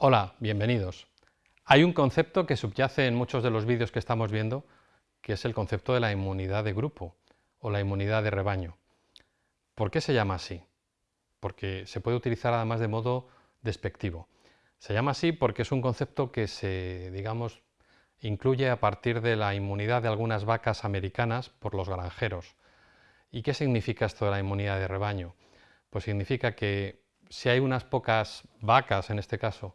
Hola, bienvenidos. Hay un concepto que subyace en muchos de los vídeos que estamos viendo, que es el concepto de la inmunidad de grupo o la inmunidad de rebaño. ¿Por qué se llama así? Porque se puede utilizar además de modo despectivo. Se llama así porque es un concepto que se, digamos, incluye a partir de la inmunidad de algunas vacas americanas por los granjeros. ¿Y qué significa esto de la inmunidad de rebaño? Pues significa que si hay unas pocas vacas, en este caso,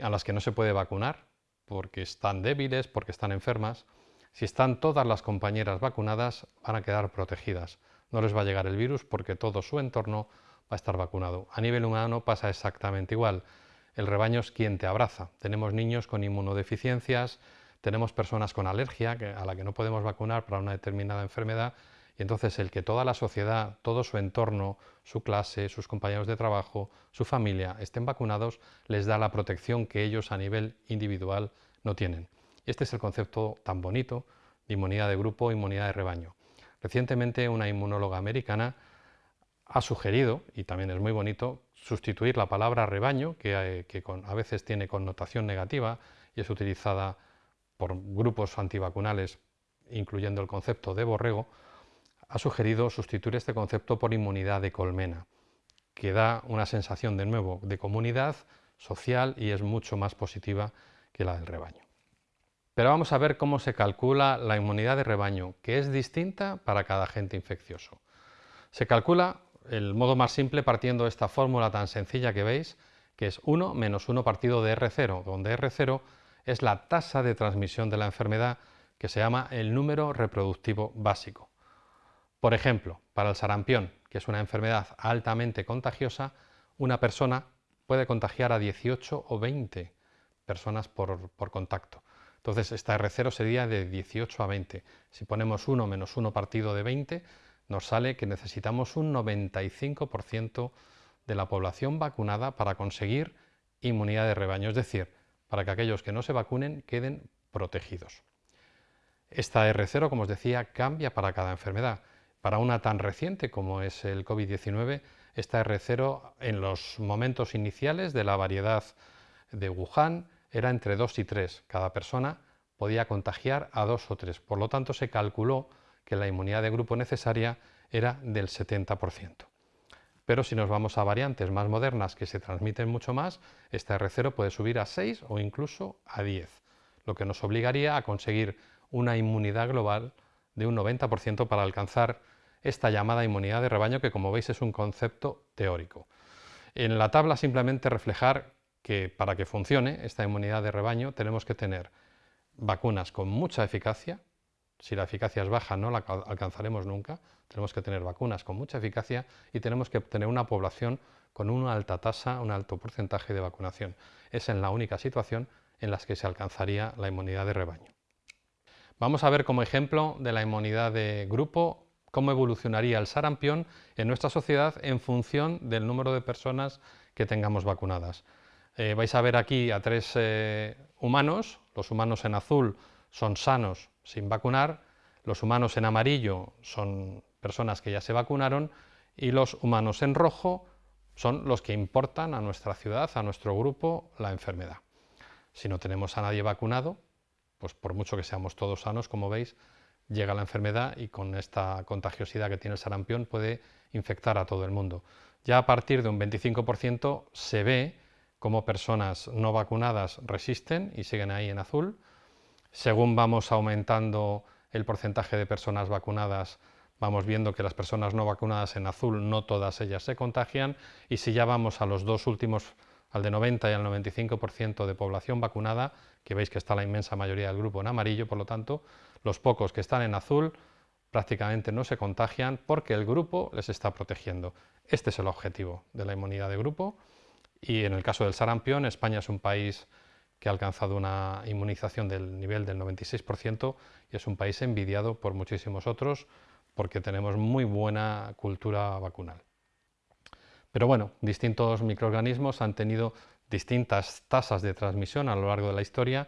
a las que no se puede vacunar, porque están débiles, porque están enfermas, si están todas las compañeras vacunadas, van a quedar protegidas. No les va a llegar el virus porque todo su entorno va a estar vacunado. A nivel humano pasa exactamente igual. El rebaño es quien te abraza. Tenemos niños con inmunodeficiencias, tenemos personas con alergia a la que no podemos vacunar para una determinada enfermedad y entonces el que toda la sociedad, todo su entorno, su clase, sus compañeros de trabajo, su familia estén vacunados les da la protección que ellos a nivel individual no tienen. Este es el concepto tan bonito de inmunidad de grupo, inmunidad de rebaño. Recientemente una inmunóloga americana ha sugerido, y también es muy bonito, sustituir la palabra rebaño, que, eh, a veces tiene connotación negativa y es utilizada por grupos antivacunales, incluyendo el concepto de borrego, ha sugerido sustituir este concepto por inmunidad de colmena, que da una sensación de nuevo de comunidad social y es mucho más positiva que la del rebaño. Pero vamos a ver cómo se calcula la inmunidad de rebaño, que es distinta para cada agente infeccioso. Se calcula el modo más simple partiendo de esta fórmula tan sencilla que veis, que es 1 menos 1 partido de R0, donde R0 es la tasa de transmisión de la enfermedad que se llama el número reproductivo básico. Por ejemplo, para el sarampión, que es una enfermedad altamente contagiosa, una persona puede contagiar a 18 o 20 personas por, contacto. Entonces, esta R0 sería de 18 a 20. Si ponemos 1 menos 1 partido de 20, nos sale que necesitamos un 95% de la población vacunada para conseguir inmunidad de rebaño, es decir, para que aquellos que no se vacunen queden protegidos. Esta R0, como os decía, cambia para cada enfermedad. Para una tan reciente como es el COVID-19, esta R0 en los momentos iniciales de la variedad de Wuhan era entre 2 y 3. Cada persona podía contagiar a 2 o 3. Por lo tanto, se calculó que la inmunidad de grupo necesaria era del 70%. Pero si nos vamos a variantes más modernas que se transmiten mucho más, esta R0 puede subir a 6 o incluso a 10, lo que nos obligaría a conseguir una inmunidad global de un 90% para alcanzar esta llamada inmunidad de rebaño que como veis es un concepto teórico. En la tabla simplemente reflejar que para que funcione esta inmunidad de rebaño tenemos que tener vacunas con mucha eficacia, si la eficacia es baja no la alcanzaremos nunca, tenemos que tener vacunas con mucha eficacia y tenemos que tener una población con una alta tasa, un alto porcentaje de vacunación. Es en la única situación en la que se alcanzaría la inmunidad de rebaño. Vamos a ver como ejemplo de la inmunidad de grupo cómo evolucionaría el sarampión en nuestra sociedad en función del número de personas que tengamos vacunadas. Eh, vais a ver aquí a tres eh, humanos, los humanos en azul son sanos sin vacunar, los humanos en amarillo son personas que ya se vacunaron y los humanos en rojo son los que importan a nuestra ciudad, a nuestro grupo, la enfermedad. Si no tenemos a nadie vacunado, pues por mucho que seamos todos sanos, como veis, llega la enfermedad y con esta contagiosidad que tiene el sarampión puede infectar a todo el mundo. Ya a partir de un 25% se ve cómo personas no vacunadas resisten y siguen ahí en azul. Según vamos aumentando el porcentaje de personas vacunadas, vamos viendo que las personas no vacunadas en azul, no todas ellas se contagian, y si ya vamos a los dos últimos, al de 90 y al 95% de población vacunada, que veis que está la inmensa mayoría del grupo en amarillo, por lo tanto, los pocos que están en azul prácticamente no se contagian porque el grupo les está protegiendo. Este es el objetivo de la inmunidad de grupo y en el caso del sarampión, España es un país que ha alcanzado una inmunización del nivel del 96% y es un país envidiado por muchísimos otros porque tenemos muy buena cultura vacunal. Pero bueno, distintos microorganismos han tenido distintas tasas de transmisión a lo largo de la historia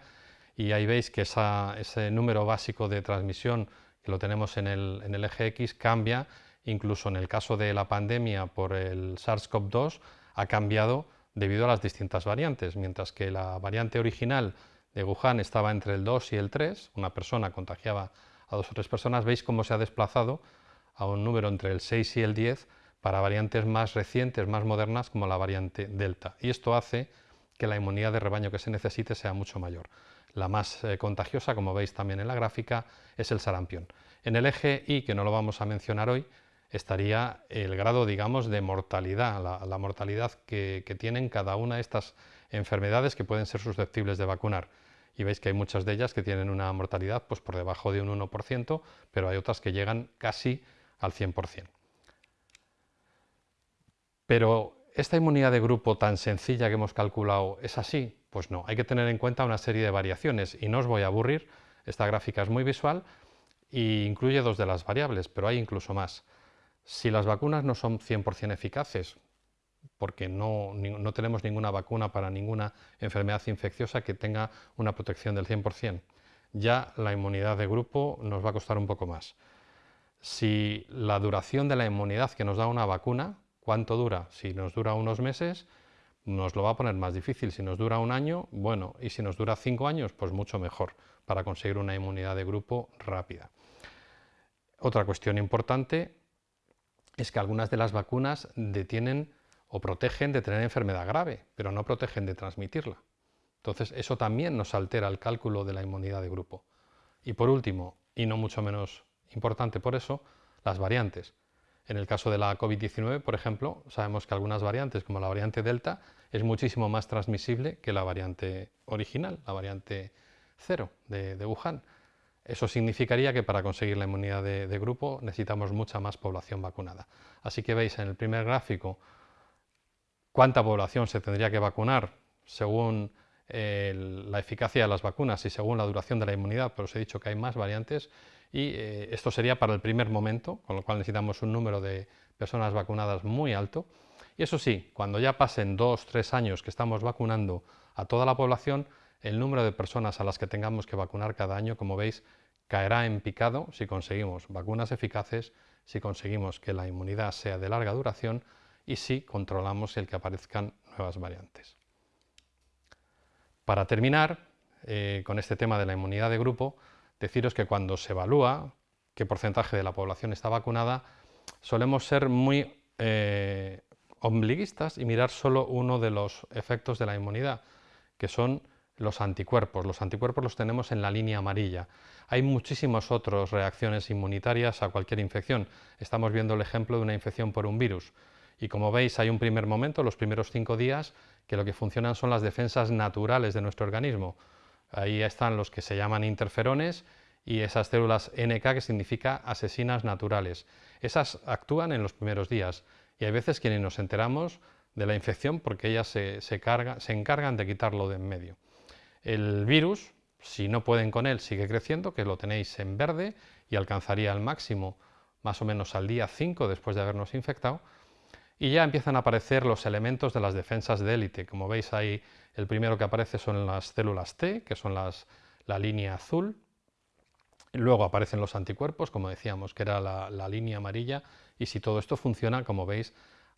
y ahí veis que ese número básico de transmisión que lo tenemos en el, en el eje X cambia, incluso en el caso de la pandemia por el SARS-CoV-2 ha cambiado debido a las distintas variantes, mientras que la variante original de Wuhan estaba entre el 2 y el 3, una persona contagiaba a dos o tres personas, veis cómo se ha desplazado a un número entre el 6 y el 10 para variantes más recientes, más modernas, como la variante Delta. Y esto hace que la inmunidad de rebaño que se necesite sea mucho mayor. La más eh, contagiosa, como veis también en la gráfica, es el sarampión. En el eje Y, que no lo vamos a mencionar hoy, estaría el grado, digamos, de mortalidad, la, mortalidad que, que, tienen cada una de estas enfermedades que pueden ser susceptibles de vacunar. Y veis que hay muchas de ellas que tienen una mortalidad pues, por debajo de un 1%, pero hay otras que llegan casi al 100%. Pero ¿esta inmunidad de grupo tan sencilla que hemos calculado es así? Pues no, hay que tener en cuenta una serie de variaciones y no os voy a aburrir, esta gráfica es muy visual e incluye dos de las variables, pero hay incluso más. Si las vacunas no son 100% eficaces, porque no, no, tenemos ninguna vacuna para ninguna enfermedad infecciosa que tenga una protección del 100%, ya la inmunidad de grupo nos va a costar un poco más. Si la duración de la inmunidad que nos da una vacuna ¿Cuánto dura? Si nos dura unos meses, nos lo va a poner más difícil. Si nos dura un año, bueno, y si nos dura cinco años, pues mucho mejor para conseguir una inmunidad de grupo rápida. Otra cuestión importante es que algunas de las vacunas detienen o protegen de tener enfermedad grave, pero no protegen de transmitirla. Entonces, eso también nos altera el cálculo de la inmunidad de grupo. Y por último, y no mucho menos importante por eso, las variantes. En el caso de la COVID-19, por ejemplo, sabemos que algunas variantes, como la variante Delta, es muchísimo más transmisible que la variante original, la variante cero de, Wuhan. Eso significaría que para conseguir la inmunidad de, grupo necesitamos mucha más población vacunada. Así que veis en el primer gráfico cuánta población se tendría que vacunar según la eficacia de las vacunas y según la duración de la inmunidad, pero os he dicho que hay más variantes y eh, esto sería para el primer momento, con lo cual necesitamos un número de personas vacunadas muy alto. Y eso sí, cuando ya pasen dos, tres años que estamos vacunando a toda la población, el número de personas a las que tengamos que vacunar cada año, como veis, caerá en picado si conseguimos vacunas eficaces, si conseguimos que la inmunidad sea de larga duración y si controlamos el que aparezcan nuevas variantes. Para terminar, eh, con este tema de la inmunidad de grupo, deciros que cuando se evalúa qué porcentaje de la población está vacunada, solemos ser muy eh, ombliguistas y mirar solo uno de los efectos de la inmunidad, que son los anticuerpos. Los anticuerpos los tenemos en la línea amarilla. Hay muchísimas otras reacciones inmunitarias a cualquier infección. Estamos viendo el ejemplo de una infección por un virus. Y como veis, hay un primer momento, los primeros cinco días, que lo que funcionan son las defensas naturales de nuestro organismo. Ahí están los que se llaman interferones y esas células NK que significa asesinas naturales. Esas actúan en los primeros días y hay veces que ni nos enteramos de la infección porque ellas se, se encargan de quitarlo de en medio. El virus, si no pueden con él, sigue creciendo, que lo tenéis en verde y alcanzaría el máximo más o menos al día 5 después de habernos infectado, y ya empiezan a aparecer los elementos de las defensas de élite. Como veis ahí, el primero que aparece son las células T, que son las, la línea azul. Luego aparecen los anticuerpos, como decíamos, que era la, la línea amarilla. Y si todo esto funciona, como veis,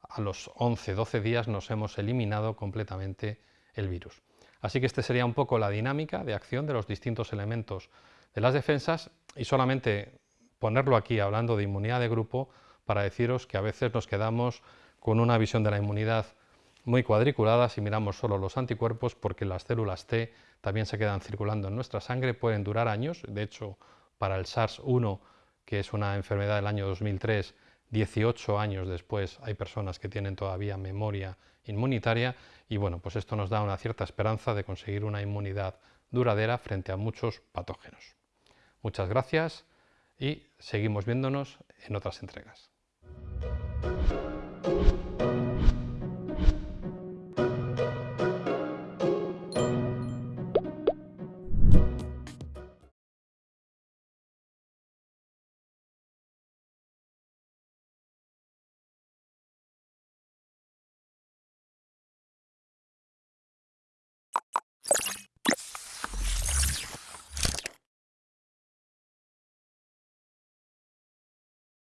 a los 11-12 días nos hemos eliminado completamente el virus. Así que esta sería un poco la dinámica de acción de los distintos elementos de las defensas y solamente ponerlo aquí hablando de inmunidad de grupo para deciros que a veces nos quedamos con una visión de la inmunidad muy cuadriculada si miramos solo los anticuerpos, porque las células T también se quedan circulando en nuestra sangre, pueden durar años, de hecho para el SARS-1, que es una enfermedad del año 2003, 18 años después hay personas que tienen todavía memoria inmunitaria y bueno, pues esto nos da una cierta esperanza de conseguir una inmunidad duradera frente a muchos patógenos. Muchas gracias y seguimos viéndonos en otras entregas.